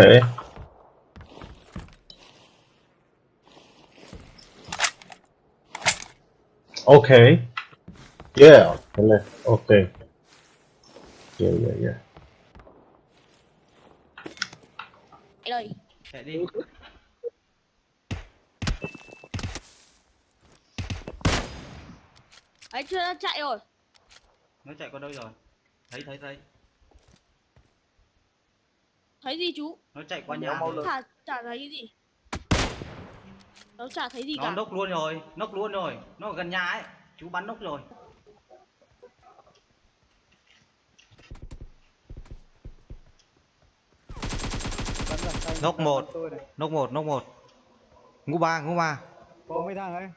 Okay. Okay. Yeah. Okay. Okay. Yeah, yeah, yeah. Chạy đi Đấy chưa nó chạy rồi nó chạy qua đâu rồi thấy thấy thấy Thấy gì chú? Nó chạy qua Nó nhà mau. Chả, chả thấy cái gì. Nó chả thấy gì nó cả. nốc luôn rồi nốc luôn rồi. Nó ở gần nhà ấy. Chú bắn nốc rồi. Nốc một. nốc một nốc một. Ngũ ba ngũ ba. Có mấy thằng ấy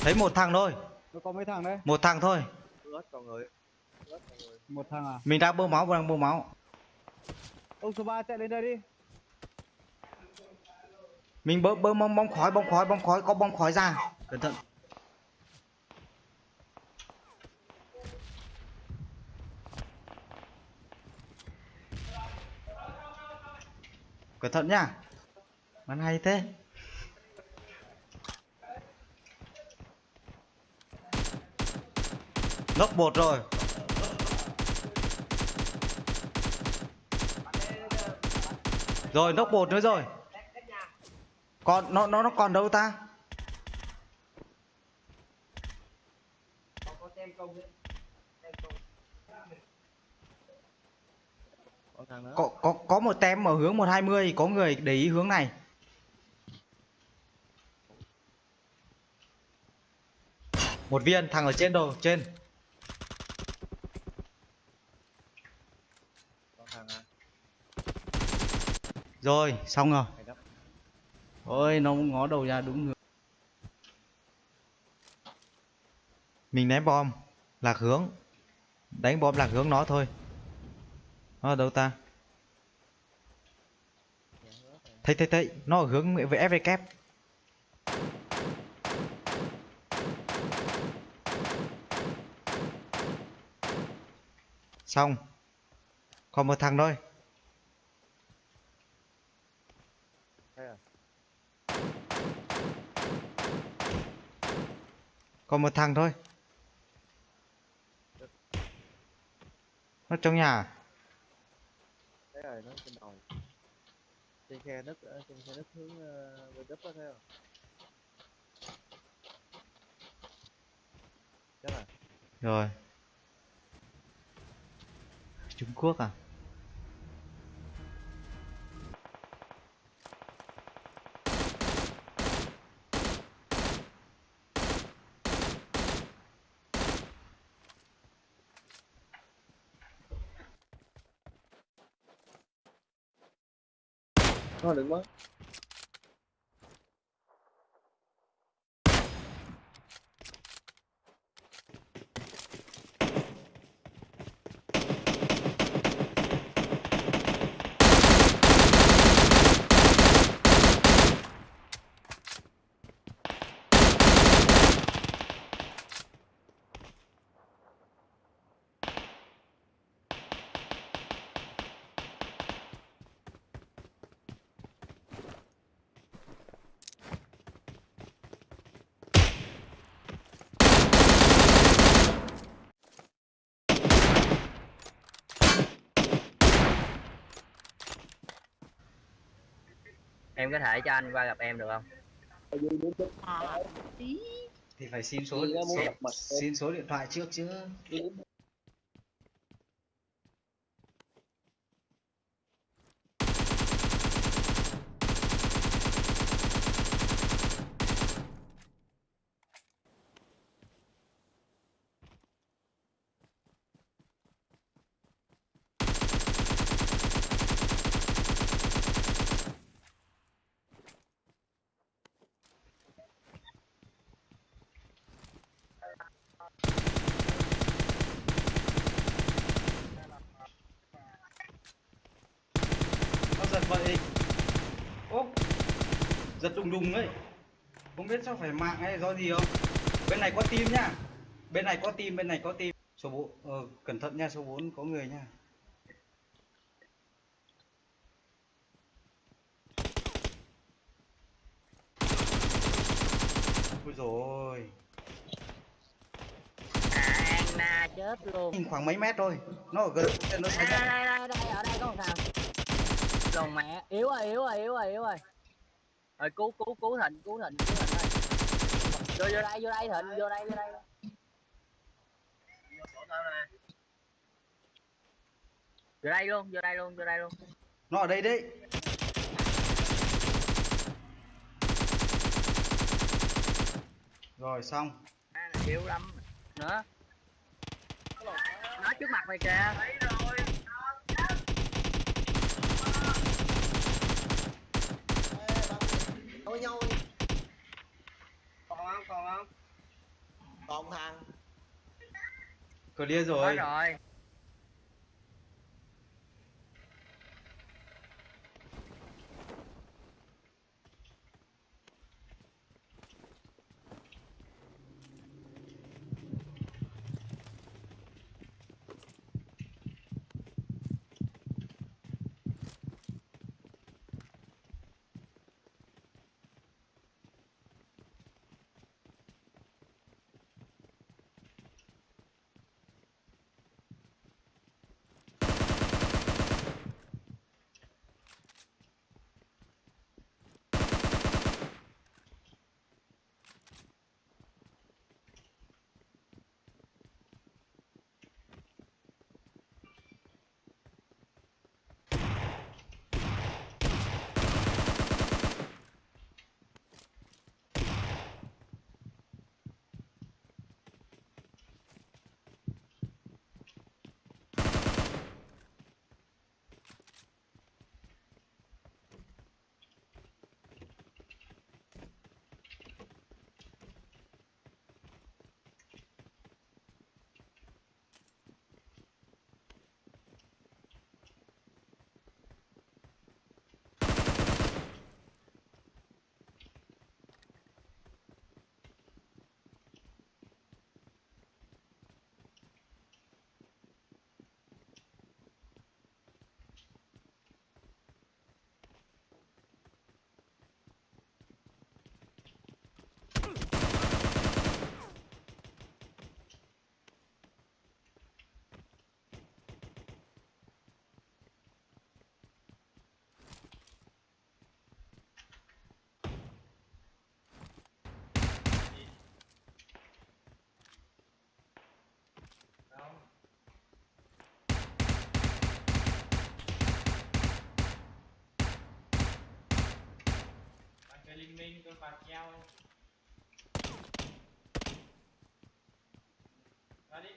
thấy một thằng thôi. Nó có mấy thằng đấy? Một thằng thôi. Một thằng à? Mình đang bơm máu đang bơm máu ông số 3 chạy lên đây đi. Mình bơm bơm bong bóng khói, bong khói bong khói, có bong khói ra. Cẩn thận. Cẩn thận nhá. Bắn hay thế. Lốc bột rồi. Rồi, nóc bột nữa rồi. Còn, nó nó nó còn đâu ta? Có có có một tem ở hướng 120 có người để ý hướng này. Một viên, thằng ở trên đồ, trên rồi xong rồi. Ôi nó ngó đầu ra đúng hướng. Mình ném bom lạc hướng. Đánh bom lạc hướng nó thôi. Nó ở đâu ta? Thấy thấy thấy. Nó ở hướng FV kép xong. Còn một thằng thôi còn một thằng thôi. Nó trong nhà à? Rồi, nó trên đầu. Trên khe đất, ở trên khe đất hướng uh, bên đất đó theo Chắc là rồi. Trung Quốc à Nó đừng mất em có thể cho anh qua gặp em được không? À, tí. Thì phải xin số, số xin số điện thoại trước chứ vậy? Ô giật đùng đùng ấy. Không biết sao phải mạng hay do gì không? Bên này có tim nhá. Bên này có tim bên này có tim số 4 ờ, cẩn thận nha số 4 có người nha. Ôi rồi na chết luôn. Khoảng mấy mét thôi. Nó ở gần nó đây xảy đây đây đây ở đây có một thằng lồn mẹ yếu rồi yếu rồi yếu rồi yếu rồi. Rồi cứu cứu cứu thịnh cứu thịnh cứu thịnh ơi vô vô đây vô đây thịnh vô đây vô đây. Vô đây luôn vô đây luôn vô đây luôn. Nó ở đây đấy. Rồi xong. À, yếu lắm nữa. Nó trước mặt mày kìa Với nhau Còn không, còn không? Còn thằng. Clear rồi. Rồi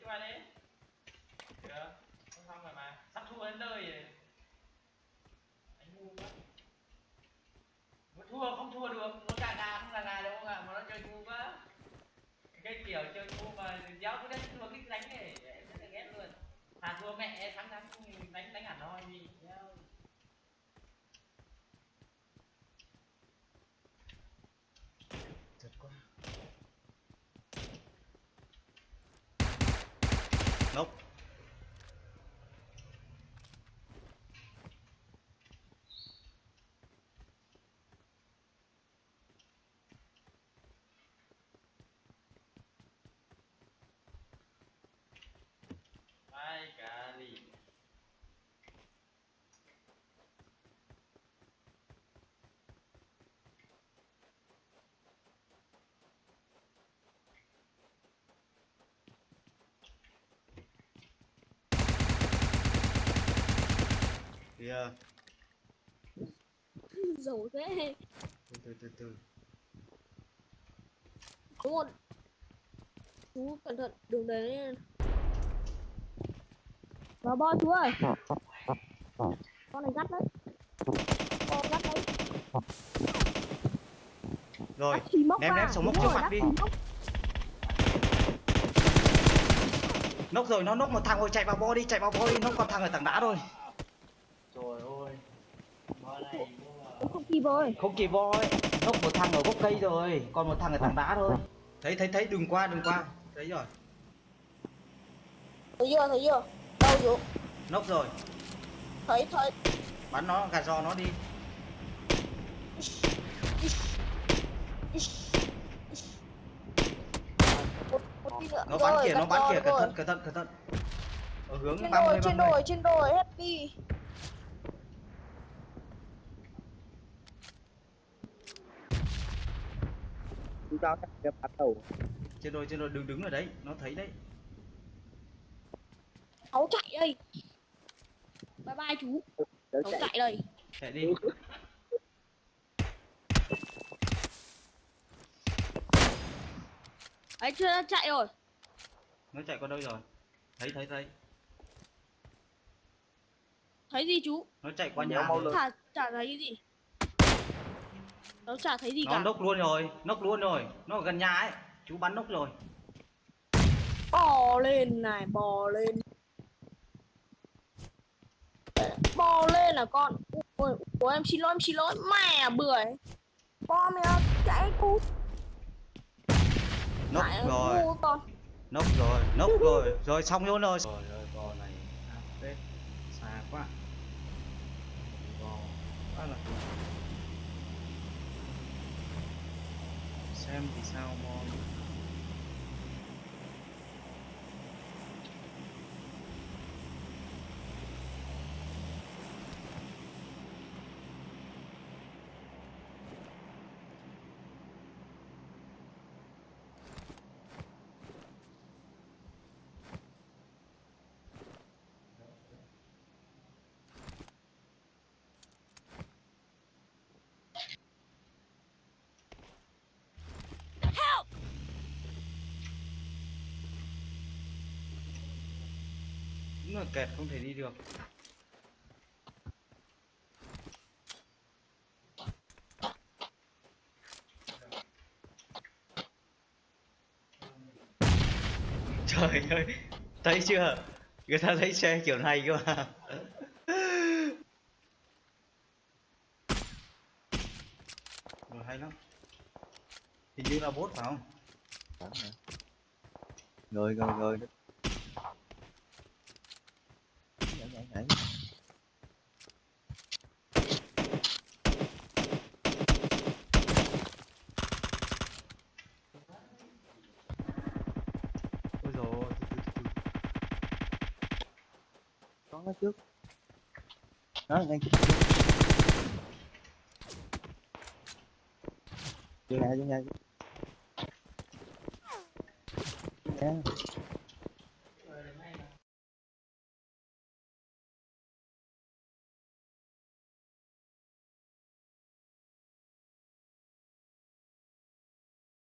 vào đi các bạn đi được không xong rồi mà sắp thua đến nơi rồi anh ngu quá muốn thua không thua được muốn gà gà không gà gà đâu à mà nó chơi ngu quá cái kiểu chơi ngu mà giáo cứ đánh thua cái đánh này em rất là ghét luôn thà thua mẹ thắng thắng đánh đánh hẳn thôi gì nhau Giật quá Nốc kìa Dầu thế. Từ từ từ từ. Có một Chú cẩn thận đường đấy Vào bo chú ơi. Con này gắt đấy. Con gắt đấy. Rồi ném- ném súng mốc rồi, mặt đi. nốc rồi nó nốc một thằng rồi chạy vào bo đi chạy vào bo đi. Nốc còn thằng ở tảng đá rồi trời ơi bữa này Cũng không kịp rồi không kịp voi nốc một thằng ở gốc cây rồi còn một thằng ở tảng đá thôi. Thấy thấy thấy đừng qua đừng qua. Thấy rồi. Thấy chưa thấy chưa? Đâu chú? Nốc rồi. Thấy thấy. Bắn nó gạt giò nó đi. Nó bắn Rồi, kìa nó bắn kìa cẩn rồi. thận cẩn thận cẩn thận. Ở hướng Trên 30 đồi trên 30 đồi trên đồi happy chú tao chắc cái bắt đầu. Trên đồi trên đồi đừng đứng ở đấy nó thấy đấy. Cháu chạy đây. Bye bye chú. Cháu chạy. chạy đây. Chạy đi. Đấy chưa nó chạy rồi. Nó chạy qua đâu rồi? Thấy thấy thấy. Thấy gì chú? Nó chạy qua nhà mau rồi. Chả, chả thấy gì Nó chả thấy gì nó cả. nốc luôn rồi nốc luôn rồi. Nó ở gần nhà ấy. Chú bắn nốc rồi. Bò lên này bò lên. Bò lên là con? Ôi, ôi em xin lỗi em xin lỗi. Mẹ bưởi. Bò mẹ chạy cút nốc rồi. nốc rồi nốc rồi. Rồi xong luôn rồi. Rồi ơi bò này tết xa quá bò quá là xem thì sao mon đúng là kẹt, không thể đi được. Trời ơi, thấy chưa? Người ta thấy xe kiểu này cơ mà. Rồi, hay lắm. Hình như là bốt phải không? Rồi rồi rồi. Nhảy ôi rồi có nó trước. Đó ngay trước. Vô nhà vô nhà. Vô nhà